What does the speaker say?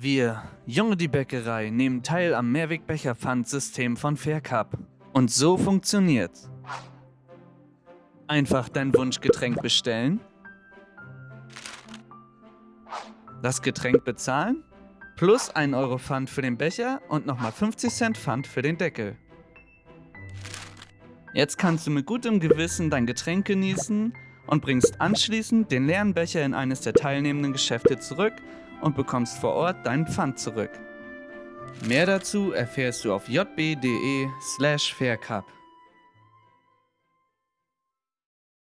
Wir, Junge die Bäckerei, nehmen teil am Mehrwegbecher-Pfandsystem von Faircup. Und so funktioniert's. Einfach dein Wunschgetränk bestellen, das Getränk bezahlen, plus 1 Euro Pfand für den Becher und nochmal 50 Cent Pfand für den Deckel. Jetzt kannst du mit gutem Gewissen dein Getränk genießen und bringst anschließend den leeren Becher in eines der teilnehmenden Geschäfte zurück und bekommst vor Ort deinen Pfand zurück. Mehr dazu erfährst du auf jb.de slash faircup.